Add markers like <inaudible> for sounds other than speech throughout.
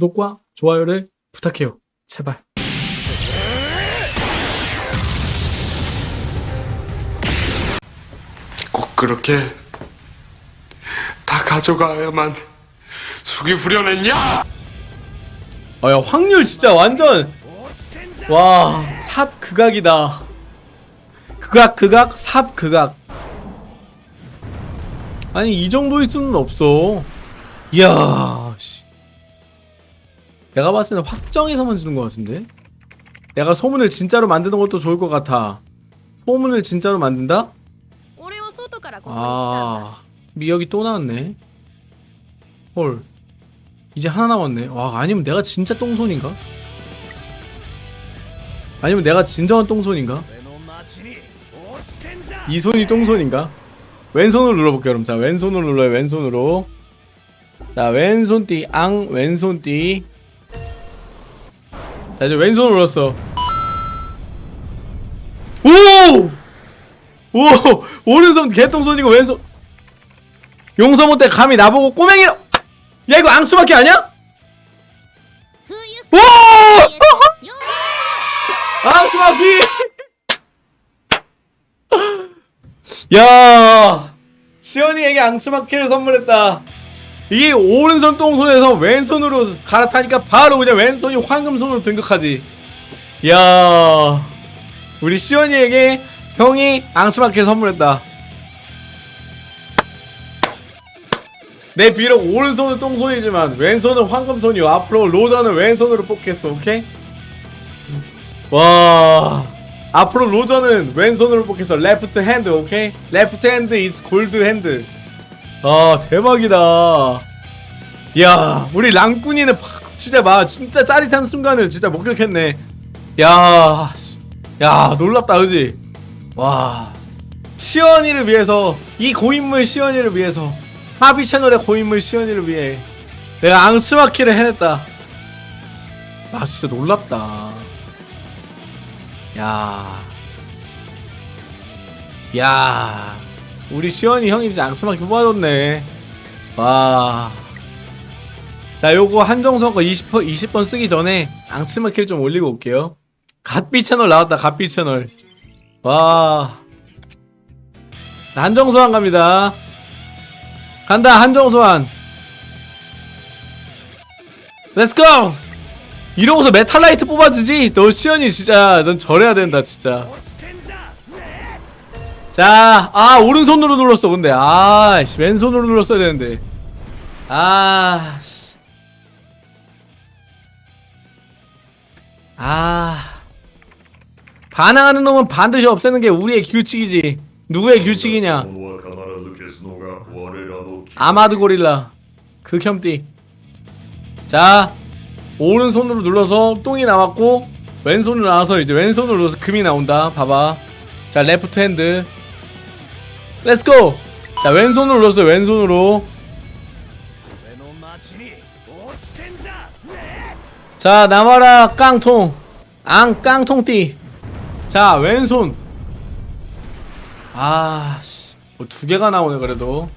구독과 좋아요를 부탁해요. 제발. 꼭 그렇게 다 가져가야만 숙이 후련했냐? 아, 야, 확률 진짜 완전. 와, 삽 극악이다. 극악, 극악, 삽 극악. 아니, 이 정도일 수는 없어. 이야, 씨. 내가 봤을 때는 확정해서만 주는 것 같은데? 내가 소문을 진짜로 만드는 것도 좋을 것 같아. 소문을 진짜로 만든다? 아 미역이 또 나왔네. 헐. 이제 하나 남았네. 와 아니면 내가 진짜 똥손인가? 아니면 내가 진정한 똥손인가? 이 손이 똥손인가? 왼손으로 눌러볼게요 그럼. 자 왼손으로 눌러요 왼손으로. 자 왼손띠 앙 왼손띠. 자, 이제 왼손으로 눌렀어. 오! 오! 오른손 개똥손이고 왼손 용서 못해 감히 나보고 꼬맹이라 야 이거 앙수밖에 아니야? 冬 오! <laughs> よ 앙수마키 <laughs> 야 시연이에게 앙수마키를 선물했다 이게 오른손 똥손에서 왼손으로 갈아타니까 바로 그냥 왼손이 황금손으로 등극하지. 야 우리 시연이에게 형이 앙수마키를 선물했다. 내 비록 오른손은 똥손이지만 왼손은 황금손이요 앞으로 로저는 왼손으로 뽑겠어 오케이? 와 앞으로 로저는 왼손으로 뽑겠어. left hand 오케이? left hand is gold hand 아 대박이다 야 우리 랑꾼이는 파- 진짜 막 진짜 짜릿한 순간을 진짜 목격했네 야, 씨. 야 놀랍다 그지? 와 시연이를 위해서 이 고인물 시연이를 위해서 하비 채널의 고인물 시연이를 위해 내가 앙스마키를 해냈다 아 진짜 놀랍다 야. 야. 우리 시원이 형이 진짜 앙스마키 뽑아줬네. 와. 자, 요거 한정선 거 20, 20번 쓰기 전에 앙스마키를 좀 올리고 올게요. 갓비 채널 나왔다, 갓비 채널. 와. 자, 한정소환 갑니다. 간다, 한정소환. Let's go! 이러고서 메탈라이트 뽑아주지? 너 시연이 진짜 넌 절해야 된다 진짜 자, 아, 오른손으로 눌렀어, 근데. 아, 씨, 왼손으로 눌렀어야 되는데. 아, 씨. 아. 반항하는 놈은 반드시 없애는 게 우리의 규칙이지. 누구의 규칙이냐? 아마드 고릴라. 그 극혐띠. 자, 오른손으로 눌러서 똥이 나왔고, 왼손으로 나와서 이제 왼손으로 눌러서 금이 나온다. 봐봐. 자, left hand. Let's go! 자 왼손으로 눌렀어요 왼손으로. 자 남아라 깡통. 앙 깡통띠. 자 왼손. 아씨. 뭐 두 개가 나오네 그래도.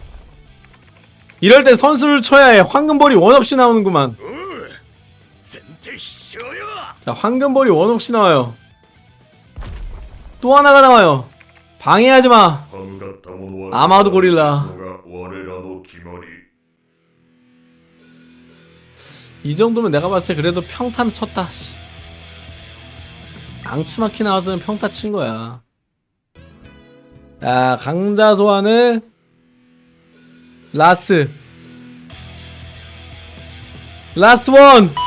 이럴 때 선수를 쳐야 해. 황금볼이 원 없이 나오는구만. 자 황금볼이 원 없이 나와요. 또 하나가 나와요. 방해하지 마. 아마도 고릴라. 이 정도면 내가 봤을 때 그래도 평탄 쳤다. 씨. 앙치마키 나왔으면 평타 친 거야. 자, 강자 소환을 라스트. 라스트 원.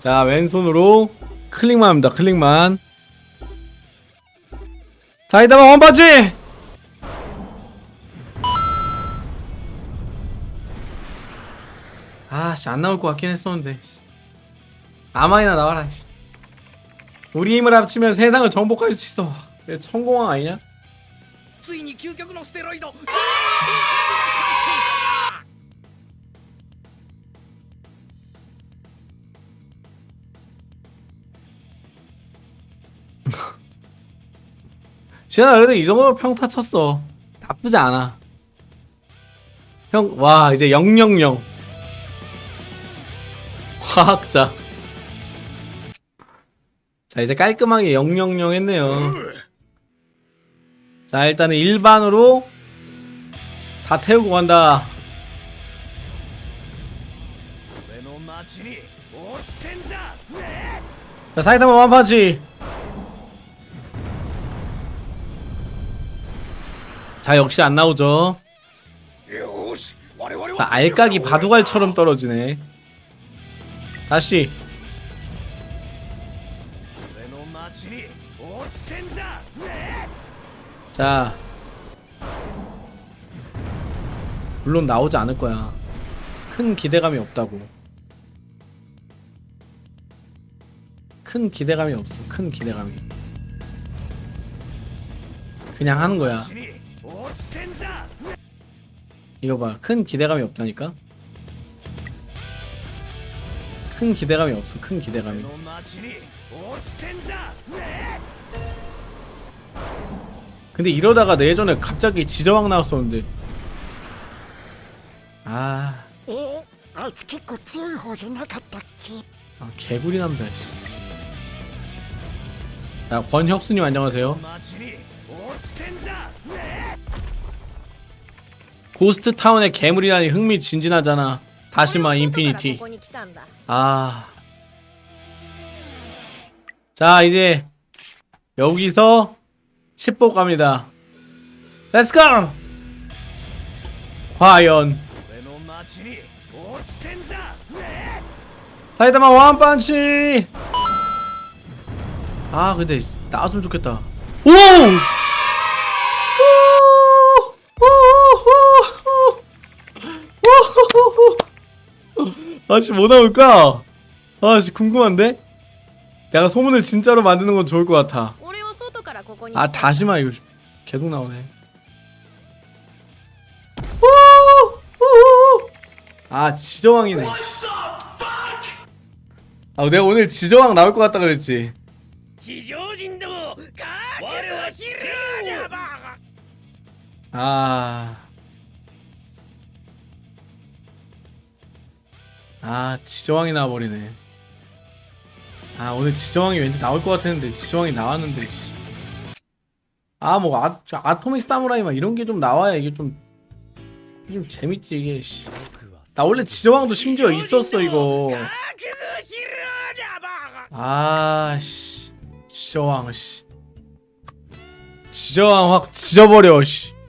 자, 왼손으로 클릭만 합니다. 클릭만. 자, 이따가 원바지! 아, 씨, 안 나올 것 같긴 했었는데. 씨. 아마이나 나와라, 씨. 우리 힘을 합치면 세상을 정복할 수 있어. 왜 천공왕 아니냐? <laughs> 지현아 그래도 이 정도면 평타 쳤어. 나쁘지 않아. 형 와 이제 000 과학자. 자 이제 깔끔하게 000 했네요. 자 일단은 일반으로 다 태우고 간다. 자 사이타마 완파치. 자 역시 안 나오죠. 자 알까기 바둑알처럼 떨어지네. 다시. 자. 물론 나오지 않을 거야. 큰 기대감이 없다고. 큰 기대감이 없어. 큰 기대감이. 그냥 하는 거야. 이거 봐. 큰 기대감이 없다니까? 큰 기대감이 없어. 큰 기대감이. 근데 이러다가 내 예전에 갑자기 지저왕 나왔었는데. 아. 아, 개구리 남자, 씨. 자, 권혁수님 안녕하세요. ghost town의 괴물이라니 흥미진진하잖아. 다시마 infinity. 아. 자, 이제 여기서 10보 갑니다. Let's go! 과연 사이다마 원펀치! 아, 근데 나왔으면 좋겠다. 오! 아씨 뭐 나올까? 아씨 궁금한데? 약간 소문을 진짜로 만드는 건 좋을 것 같아 아 다시마 이거 계속 나오네 아 지저왕이네 아 내가 오늘 지저왕 나올 것 같다 그랬지 지저 아. 아, 지저왕이 나와버리네. 아, 오늘 지저왕이 왠지 나올 것 같았는데, 지저왕이 나왔는데, 씨. 아, 뭐, 아, 아토믹 사무라이 막 이런 게 좀 나와야 이게 좀, 좀 재밌지, 이게, 씨. 나 원래 지저왕도 심지어 있었어, 이거. 아, 씨. 지저왕, 씨. 지저왕 확 지져버려, 씨.